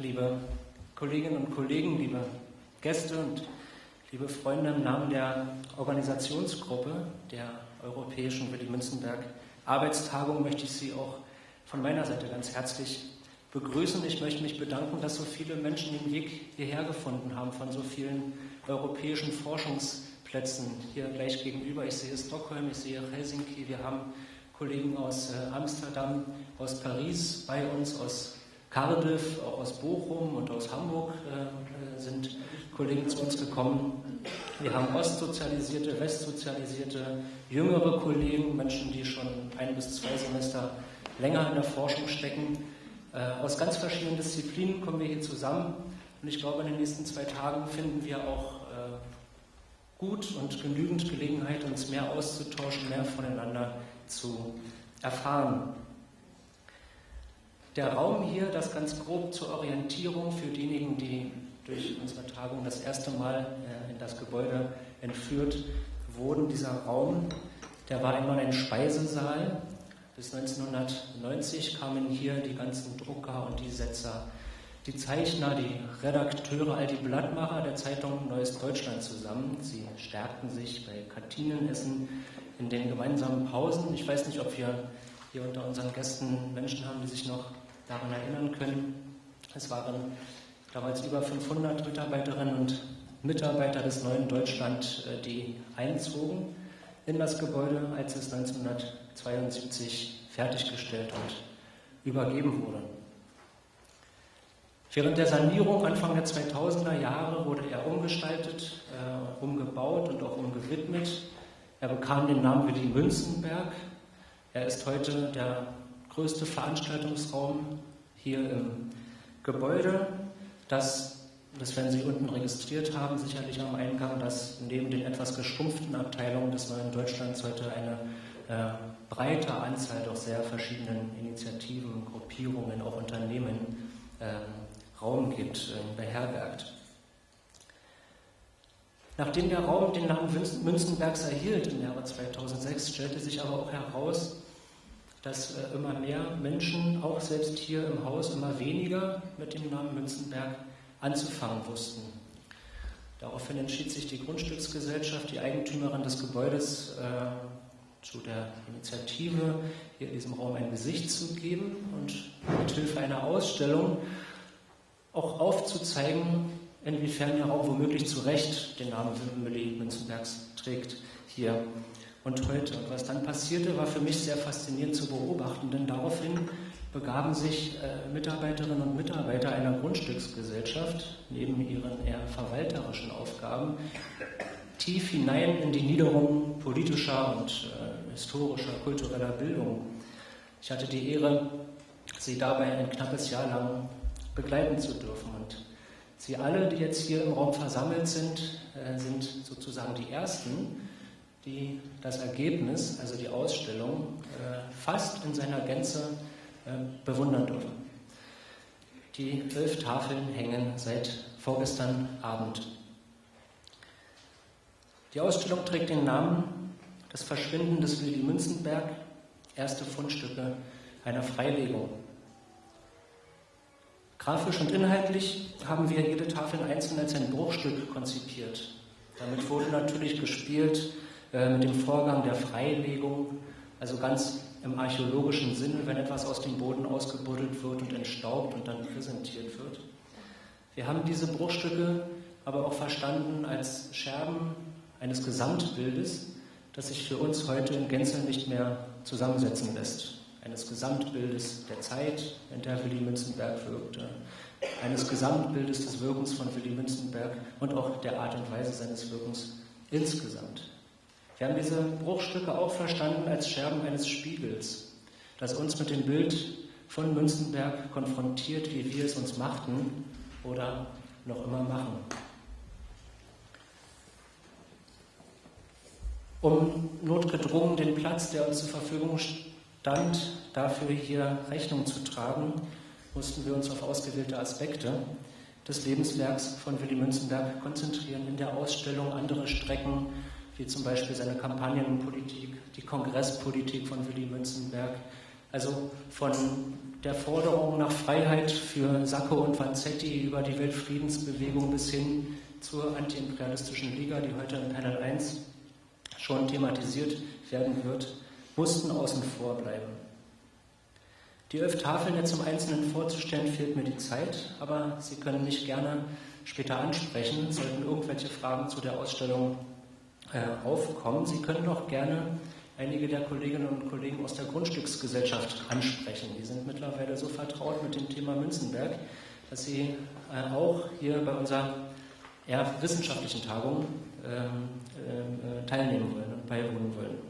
liebe Kolleginnen und Kollegen, liebe Gäste und liebe Freunde, im Namen der Organisationsgruppe der Europäischen Willy Münzenberg Arbeitstagung möchte ich Sie auch von meiner Seite ganz herzlich begrüßen. Ich möchte mich bedanken, dass so viele Menschen den Weg hierher gefunden haben von so vielen europäischen Forschungsplätzen hier gleich gegenüber. Ich sehe Stockholm, ich sehe Helsinki, wir haben Kollegen aus äh, Amsterdam, aus Paris bei uns, aus Cardiff, auch aus Bochum und aus Hamburg äh, sind Kollegen zu uns gekommen. Wir haben ostsozialisierte, westsozialisierte, jüngere Kollegen, Menschen, die schon ein bis zwei Semester länger in der Forschung stecken. Äh, aus ganz verschiedenen Disziplinen kommen wir hier zusammen und ich glaube, in den nächsten zwei Tagen finden wir auch äh, gut und genügend Gelegenheit, uns mehr auszutauschen, mehr voneinander zu erfahren. Der Raum hier, das ganz grob zur Orientierung für diejenigen, die durch unsere Tagung das erste Mal äh, in das Gebäude entführt wurden, dieser Raum, der war einmal ein Speisesaal. Bis 1990 kamen hier die ganzen Drucker und die Setzer, die Zeichner, die Redakteure, all die Blattmacher der Zeitung Neues Deutschland zusammen. Sie stärkten sich bei Kantinenessen in den gemeinsamen Pausen. Ich weiß nicht, ob wir hier unter unseren Gästen Menschen haben, die sich noch daran erinnern können. Es waren damals über 500 Mitarbeiterinnen und Mitarbeiter des neuen Deutschland, äh, die einzogen in das Gebäude, als es 1972 fertiggestellt und übergeben wurde. Während der Sanierung Anfang der 2000er Jahre wurde er umgestaltet, äh, umgebaut und auch umgewidmet. Er bekam den Namen Willy Münzenberg. Er ist heute der größte Veranstaltungsraum hier im Gebäude. Das, das werden Sie unten registriert haben, sicherlich am Eingang, dass neben den etwas geschrumpften Abteilungen des Neuen Deutschlands heute eine äh, breite Anzahl doch sehr verschiedenen Initiativen, Gruppierungen, auch Unternehmen äh, Raum gibt, äh, beherbergt. Nachdem der Raum den Namen Münzenbergs erhielt im Jahre 2006, stellte sich aber auch heraus, dass äh, immer mehr Menschen, auch selbst hier im Haus, immer weniger mit dem Namen Münzenberg anzufangen wussten. Daraufhin entschied sich die Grundstücksgesellschaft, die Eigentümerin des Gebäudes, äh, zu der Initiative, hier in diesem Raum ein Gesicht zu geben und mit Hilfe einer Ausstellung auch aufzuzeigen, inwiefern der Raum womöglich zu Recht den Namen Willi Münzenbergs trägt hier und heute. Und was dann passierte, war für mich sehr faszinierend zu beobachten, denn daraufhin begaben sich äh, Mitarbeiterinnen und Mitarbeiter einer Grundstücksgesellschaft neben ihren eher verwalterischen Aufgaben tief hinein in die Niederung politischer und äh, historischer, kultureller Bildung. Ich hatte die Ehre, sie dabei ein knappes Jahr lang begleiten zu dürfen. Und Sie alle, die jetzt hier im Raum versammelt sind, äh, sind sozusagen die Ersten, die das Ergebnis, also die Ausstellung, äh, fast in seiner Gänze äh, bewundern dürfen. Die elf Tafeln hängen seit vorgestern Abend. Die Ausstellung trägt den Namen Das Verschwinden des Willy Münzenberg, erste Fundstücke einer Freilegung. Grafisch und inhaltlich haben wir jede Tafel einzeln als ein Bruchstück konzipiert. Damit wurde natürlich gespielt, äh, mit dem Vorgang der Freilegung, also ganz im archäologischen Sinne, wenn etwas aus dem Boden ausgebuddelt wird und entstaubt und dann präsentiert wird. Wir haben diese Bruchstücke aber auch verstanden als Scherben eines Gesamtbildes, das sich für uns heute in Gänze nicht mehr zusammensetzen lässt. Eines Gesamtbildes der Zeit, in der Willy Münzenberg wirkte, eines Gesamtbildes des Wirkens von Willy Münzenberg und auch der Art und Weise seines Wirkens insgesamt. Wir haben diese Bruchstücke auch verstanden als Scherben eines Spiegels, das uns mit dem Bild von Münzenberg konfrontiert, wie wir es uns machten oder noch immer machen. Um notgedrungen den Platz, der uns zur Verfügung stand, dafür hier Rechnung zu tragen, mussten wir uns auf ausgewählte Aspekte des Lebenswerks von Willy Münzenberg konzentrieren in der Ausstellung andere Strecken wie zum Beispiel seine Kampagnenpolitik, die Kongresspolitik von Willy Münzenberg, Also von der Forderung nach Freiheit für Sacco und Vanzetti über die Weltfriedensbewegung bis hin zur antiimperialistischen Liga, die heute in Panel 1 schon thematisiert werden wird, mussten außen vor bleiben. Die elf Tafeln jetzt im Einzelnen vorzustellen, fehlt mir die Zeit, aber Sie können mich gerne später ansprechen, sollten irgendwelche Fragen zu der Ausstellung äh, aufkommen. Sie können auch gerne einige der Kolleginnen und Kollegen aus der Grundstücksgesellschaft ansprechen. Die sind mittlerweile so vertraut mit dem Thema Münzenberg, dass sie äh, auch hier bei unserer eher wissenschaftlichen Tagung ähm, äh, teilnehmen wollen und beiwohnen wollen.